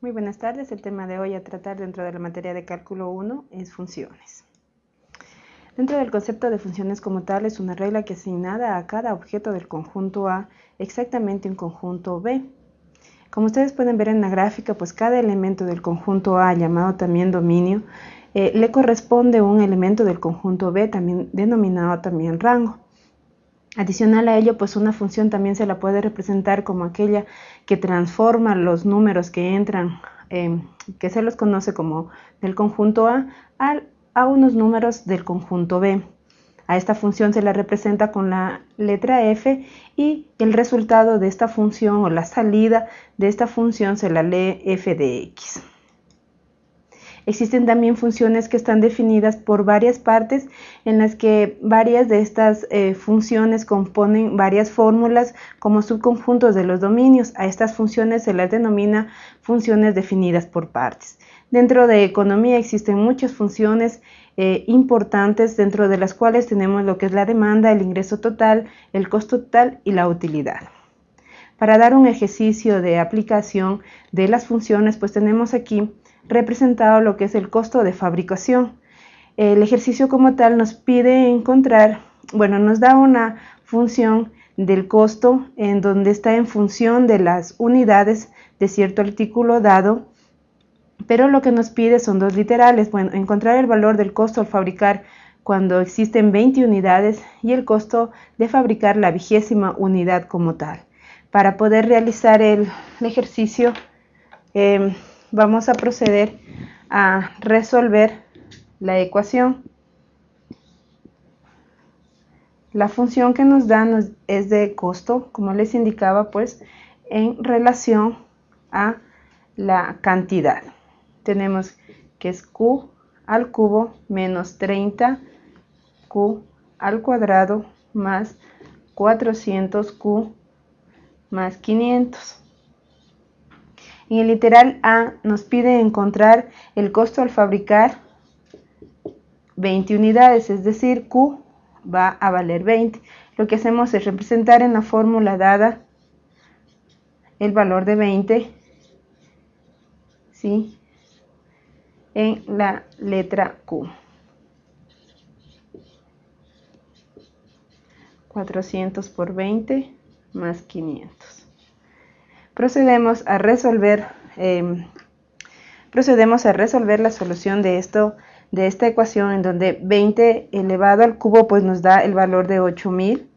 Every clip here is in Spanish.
Muy buenas tardes. El tema de hoy a tratar dentro de la materia de cálculo 1 es funciones. Dentro del concepto de funciones como tal es una regla que asignada a cada objeto del conjunto A exactamente un conjunto B. Como ustedes pueden ver en la gráfica, pues cada elemento del conjunto A, llamado también dominio, eh, le corresponde un elemento del conjunto B, también denominado también rango. Adicional a ello, pues una función también se la puede representar como aquella que transforma los números que entran, em, que se los conoce como del conjunto A, a, unos números del conjunto B. A esta función se la representa con la letra f y el resultado de esta función o la salida de esta función se la lee f de x. Existen también funciones que están definidas por varias partes en las que varias de estas eh, funciones componen varias fórmulas como subconjuntos de los dominios. A estas funciones se las denomina funciones definidas por partes. Dentro de economía existen muchas funciones eh, importantes dentro de las cuales tenemos lo que es la demanda, el ingreso total, el costo total y la utilidad. Para dar un ejercicio de aplicación de las funciones, pues tenemos aquí representado lo que es el costo de fabricación. El ejercicio como tal nos pide encontrar, bueno, nos da una función del costo en donde está en función de las unidades de cierto artículo dado, pero lo que nos pide son dos literales, bueno, encontrar el valor del costo al fabricar cuando existen 20 unidades y el costo de fabricar la vigésima unidad como tal. Para poder realizar el, ejercicio, em, vamos a proceder a resolver la ecuación. La función que nos da es de costo, como les indicaba, pues en relación a la cantidad. Tenemos que es Q al cubo menos 30 Q al cuadrado más 400 Q más 500. En el literal A nos pide encontrar el costo al fabricar 20 unidades, es decir, Q va a valer 20. Lo que hacemos es representar en la fórmula dada el valor de 20 ¿sí? en la letra Q. 400 por 20 más 500 procedemos a resolver em, procedemos a resolver la solución de esto de esta ecuación en donde 20 elevado al cubo pues nos da el valor de 8000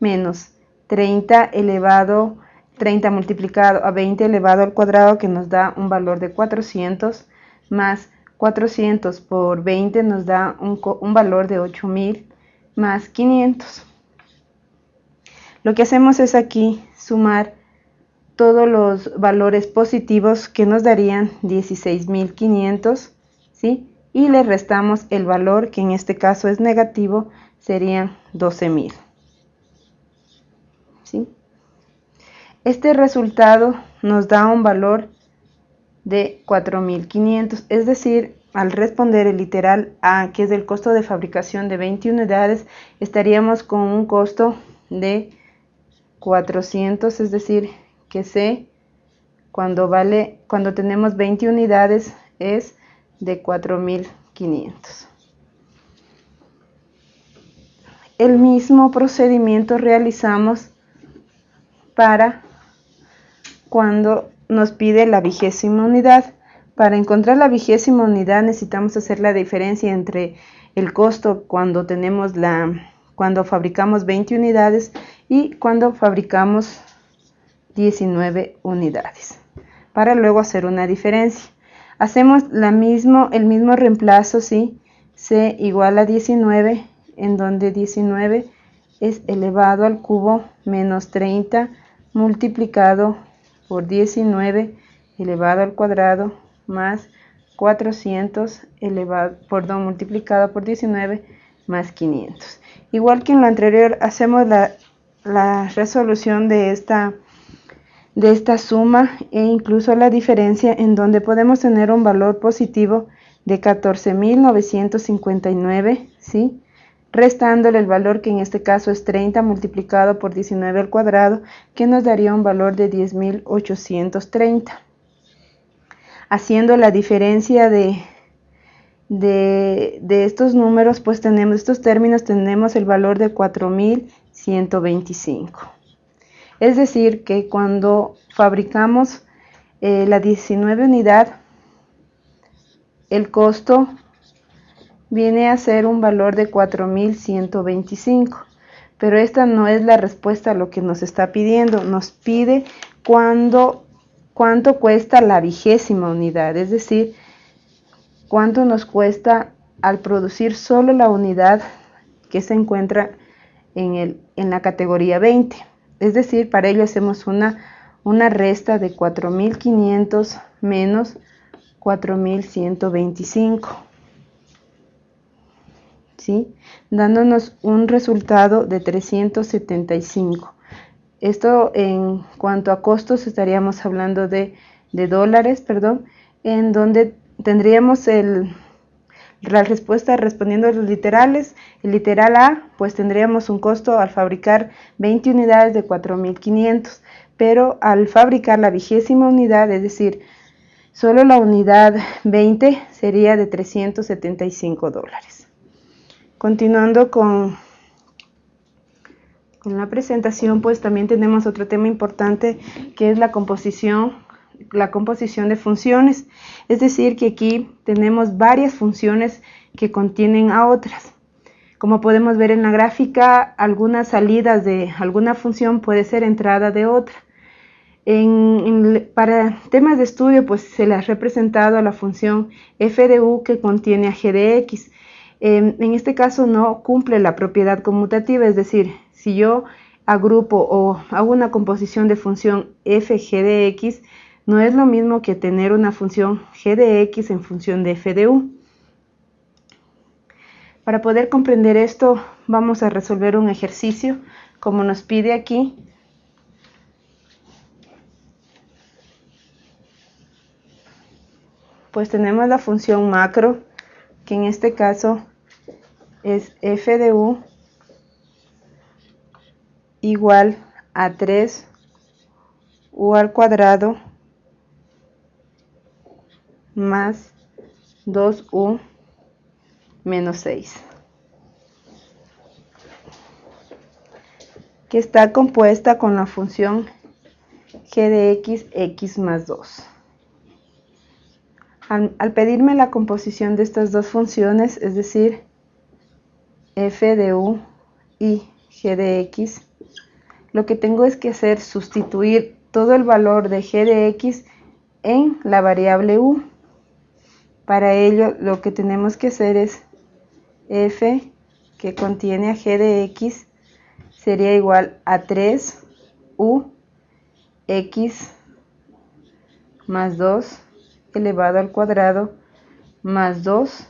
menos 30 elevado 30 multiplicado a 20 elevado al cuadrado que nos da un valor de 400 más 400 por 20 nos da un, un valor de 8000 más 500 lo que hacemos es aquí sumar todos los valores positivos que nos darían 16.500, ¿sí? Y le restamos el valor que en este caso es negativo, serían 12.000. ¿sí? Este resultado nos da un valor de 4.500, es decir, al responder el literal A, que es el costo de fabricación de 20 unidades, estaríamos con un costo de 400, es decir, que C cuando vale cuando tenemos 20 unidades es de 4500 el mismo procedimiento realizamos para cuando nos pide la vigésima unidad. Para encontrar la vigésima unidad necesitamos hacer la diferencia entre el costo cuando tenemos la cuando fabricamos 20 unidades y cuando fabricamos 19 unidades para luego hacer una diferencia. Hacemos la mismo, el mismo reemplazo, ¿sí? C igual a 19, en donde 19 es elevado al cubo menos 30 multiplicado por 19 elevado al cuadrado más 400 elevado, perdón, multiplicado por 19 más 500. Igual que en lo anterior, hacemos la resolución de esta de esta suma e incluso la diferencia en donde podemos tener un valor positivo de 14.959, ¿sí? restándole el valor que en este caso es 30 multiplicado por 19 al cuadrado, que nos daría un valor de 10.830. haciendo la diferencia de, de, estos números, pues tenemos estos términos, tenemos el valor de 4125. Es decir, que cuando fabricamos eh, la 19 unidad, el costo viene a ser un valor de 4125. Pero esta no es la respuesta a lo que nos está pidiendo. Nos pide cuándo, cuánto cuesta la vigésima unidad, es decir, cuánto nos cuesta al producir solo la unidad que se encuentra en la categoría 20. Es decir, para ello hacemos una, una resta de 4.500 menos 4.125. ¿Sí? dándonos un resultado de 375. Esto en cuanto a costos estaríamos hablando de, dólares, perdón, en donde tendríamos el, la respuesta respondiendo a los literales. El literal A, pues tendríamos un costo al fabricar 20 unidades de 4.500, pero al fabricar la vigésima unidad, es decir, solo la unidad 20 sería de 375 dólares. Continuando con, con la presentación, pues también tenemos otro tema importante que es la composición, la composición de funciones. Es decir, que aquí tenemos varias funciones que contienen a otras. Como podemos ver en la gráfica, algunas salidas de alguna función puede ser entrada de otra. para temas de estudio, pues se le ha representado a la función f de u que contiene a g de x. En este caso no cumple la propiedad conmutativa, es decir, si yo agrupo o hago una composición de función f g de x, no es lo mismo que tener una función g de x en función de f de u. Para poder comprender esto, vamos a resolver un ejercicio como nos pide aquí. Pues tenemos la función macro, que en este caso es f de u igual a 3 u al cuadrado más 2u menos 6 que está compuesta con la función g de x, x más 2. Al, al, pedirme la composición de estas dos funciones, es decir, f de u y g de x, lo que tengo es que hacer sustituir todo el valor de g de x en la variable u. Para ello lo que tenemos que hacer es f que contiene a g de x sería igual a 3 u x más 2 elevado al cuadrado más 2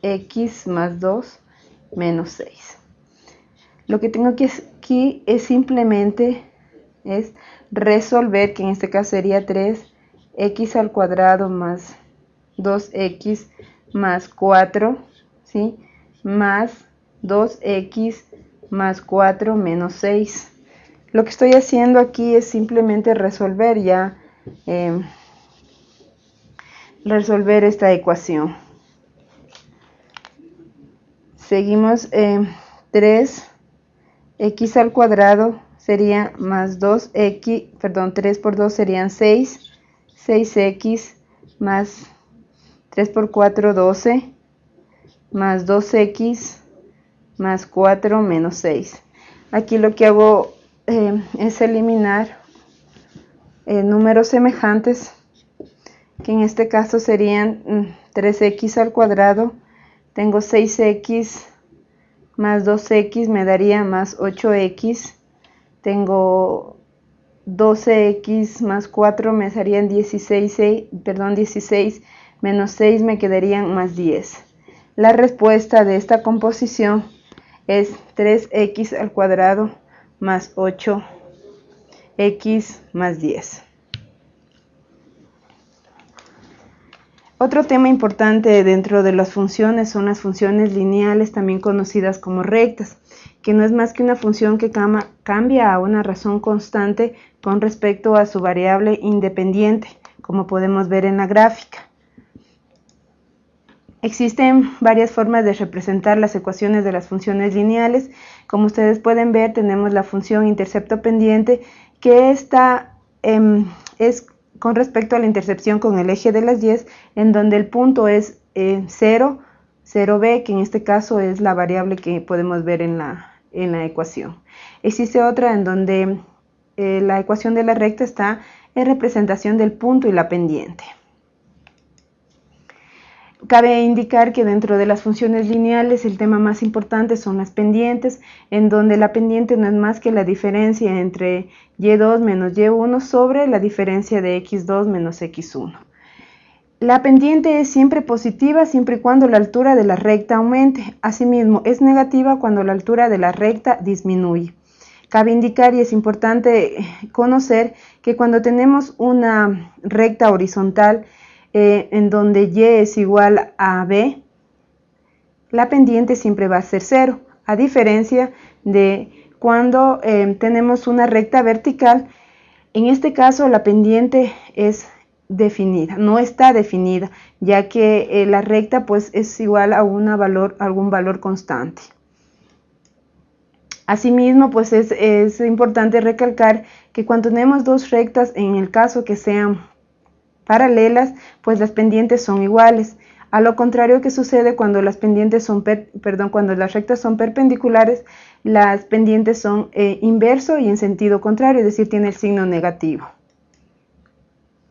x más 2 menos 6. Lo que tengo aquí es simplemente es resolver, que en este caso sería 3x al cuadrado más 2x más 4, ¿sí? Más 2x más 4 menos 6. Lo que estoy haciendo aquí es simplemente resolver ya, em, resolver esta ecuación. Seguimos en 3 x al cuadrado sería más 2x, perdón, 3 por 2 serían 6, 6x más 3 por 4, 12, más 2x más 4 menos 6. Aquí lo que hago eh, es eliminar eh, números semejantes, que en este caso serían 3x mm, al cuadrado tengo 6x más 2x me daría más 8x. Tengo 12x más 4 me darían 16, perdón, 16 menos 6 me quedarían más 10. La respuesta de esta composición es 3x al cuadrado más 8x más 10. Otro tema importante dentro de las funciones son las funciones lineales, también conocidas como rectas, que no es más que una función que cambia a una razón constante con respecto a su variable independiente, como podemos ver en la gráfica. Existen varias formas de representar las ecuaciones de las funciones lineales. Como ustedes pueden ver, tenemos la función intercepto pendiente, que esta em, es con respecto a la intercepción con el eje de las 10, en donde el punto es 0, eh, 0b, que en este caso es la variable que podemos ver en la, en la ecuación. Existe otra en donde eh, la ecuación de la recta está en representación del punto y la pendiente. Cabe indicar que dentro de las funciones lineales el tema más importante son las pendientes, en donde la pendiente no es más que la diferencia entre y2 menos y1 sobre la diferencia de x2 menos x1. La pendiente es siempre positiva siempre y cuando la altura de la recta aumente. Asimismo, es negativa cuando la altura de la recta disminuye. Cabe indicar y es importante conocer que cuando tenemos una recta horizontal, eh, en donde y es igual a b, la pendiente siempre va a ser cero, a diferencia de cuando eh, tenemos una recta vertical, en este caso la pendiente es definida, no está definida, ya que eh, la recta pues es igual a una valor, algún valor constante. Asimismo, pues es, es importante recalcar que cuando tenemos dos rectas, en el caso que sean paralelas, pues las pendientes son iguales. A lo contrario que sucede cuando las pendientes son, perdón, cuando las rectas son perpendiculares, las pendientes son eh, inverso y en sentido contrario, es decir, tiene el signo negativo.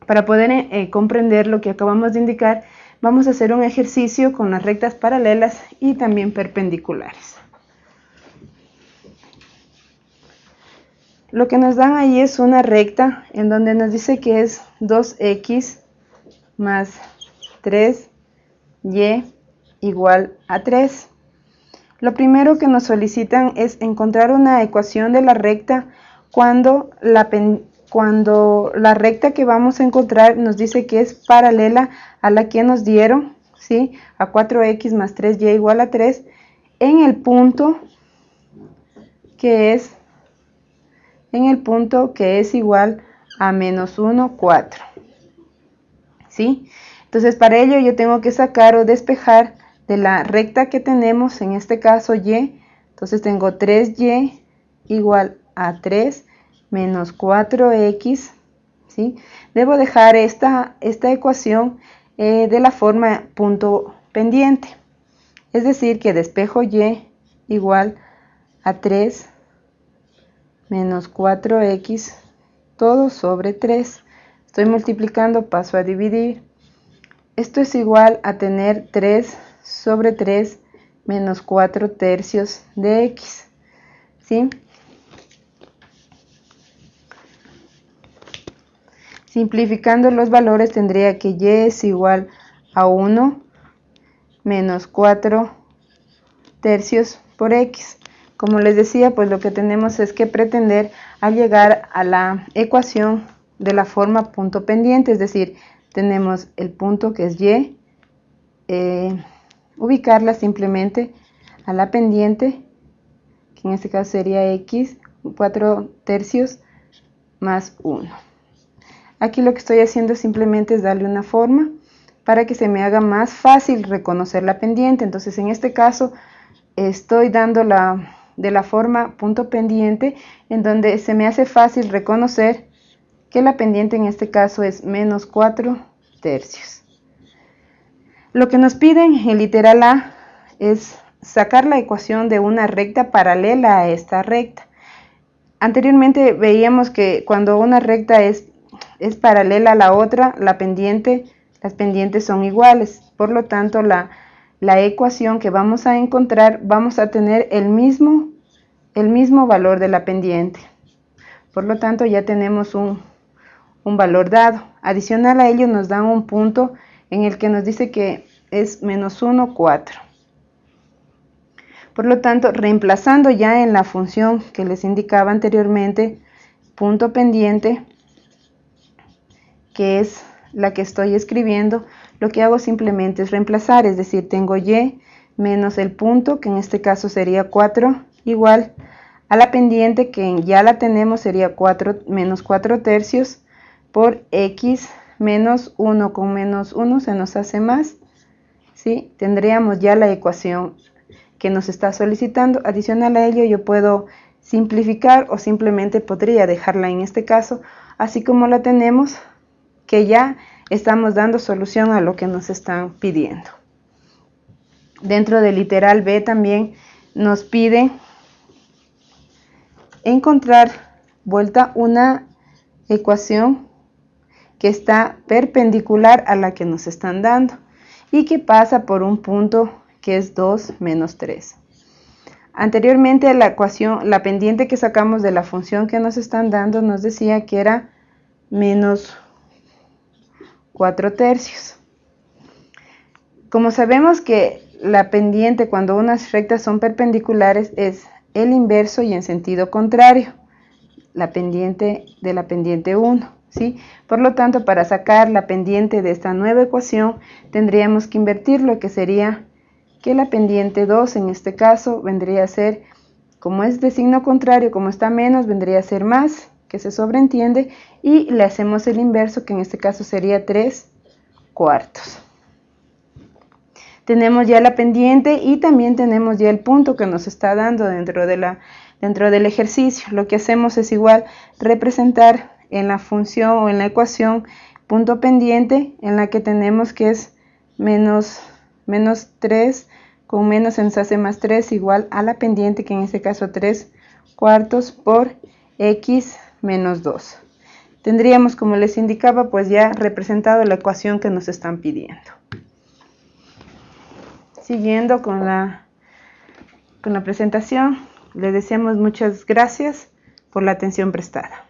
Para poder eh, eh, comprender lo que acabamos de indicar, vamos a hacer un ejercicio con las rectas paralelas y también perpendiculares. Lo que nos dan ahí es una recta en donde nos dice que es 2x más 3y igual a 3. Lo primero que nos solicitan es encontrar una ecuación de la recta cuando la, cuando la recta que vamos a encontrar nos dice que es paralela a la que nos dieron, ¿sí? a 4x más 3y igual a 3, en el punto que es en el punto que es igual a menos 1, 4. ¿Sí? Entonces para ello yo tengo que sacar o despejar de la recta que tenemos, en este caso y, entonces tengo 3y igual a 3 menos 4x, ¿sí? Debo dejar esta, esta ecuación eh, de la forma punto pendiente, es decir que despejo y igual a 3 menos 4x todo sobre 3. Estoy multiplicando, paso a dividir. Esto es igual a tener 3 sobre 3 menos 4 tercios de x. ¿Sí? Simplificando los valores tendría que y es igual a 1 menos 4 tercios por x. Como les decía, pues lo que tenemos es que pretender a llegar a la ecuación de la forma punto pendiente, es decir, tenemos el punto que es y, eh, ubicarla simplemente a la pendiente, que en este caso sería x, 4 tercios más 1. Aquí lo que estoy haciendo simplemente es darle una forma para que se me haga más fácil reconocer la pendiente. Entonces en este caso estoy dando la de la forma punto pendiente en donde se me hace fácil reconocer que la pendiente en este caso es menos 4 tercios. Lo que nos piden en literal A es sacar la ecuación de una recta paralela a esta recta. Anteriormente veíamos que cuando una recta es, es paralela a la otra, la pendiente, las pendientes son iguales. Por lo tanto, la, la ecuación que vamos a encontrar, vamos a tener el mismo, el mismo valor de la pendiente. Por lo tanto, ya tenemos un, un valor dado. Adicional a ello nos dan un punto en el que nos dice que es menos 1, 4. Por lo tanto, reemplazando ya en la función que les indicaba anteriormente, punto pendiente, que es la que estoy escribiendo, lo que hago simplemente es reemplazar, es decir, tengo y menos el punto, que en este caso sería 4, igual a la pendiente, que ya la tenemos, sería 4 menos 4 tercios, por x menos 1 con menos 1 se nos hace más. ¿sí? Tendríamos ya la ecuación que nos está solicitando. Adicional a ello yo puedo simplificar o simplemente podría dejarla en este caso así como la tenemos que ya estamos dando solución a lo que nos están pidiendo. Dentro del literal B también nos pide encontrar vuelta una ecuación que está perpendicular a la que nos están dando y que pasa por un punto que es 2 menos 3. Anteriormente la ecuación, la pendiente que sacamos de la función que nos están dando nos decía que era menos 4 tercios. Como sabemos que la pendiente cuando unas rectas son perpendiculares es el inverso y en sentido contrario, la pendiente de la pendiente 1. ¿sí? Por lo tanto, para sacar la pendiente de esta nueva ecuación, tendríamos que invertirlo, que sería que la pendiente 2 en este caso vendría a ser, como es de signo contrario, como está menos, vendría a ser más, que se sobreentiende, y le hacemos el inverso, que en este caso sería 3 cuartos. Tenemos ya la pendiente y también tenemos ya el punto que nos está dando dentro, de la, dentro del ejercicio. Lo que hacemos es igual representar en la función o en la ecuación punto pendiente en la que tenemos que es menos menos 3 con menos en hace más 3 igual a la pendiente que en este caso 3 cuartos por x menos 2. Tendríamos, como les indicaba, pues ya representado la ecuación que nos están pidiendo. Siguiendo con la, con la presentación, les deseamos muchas gracias por la atención prestada.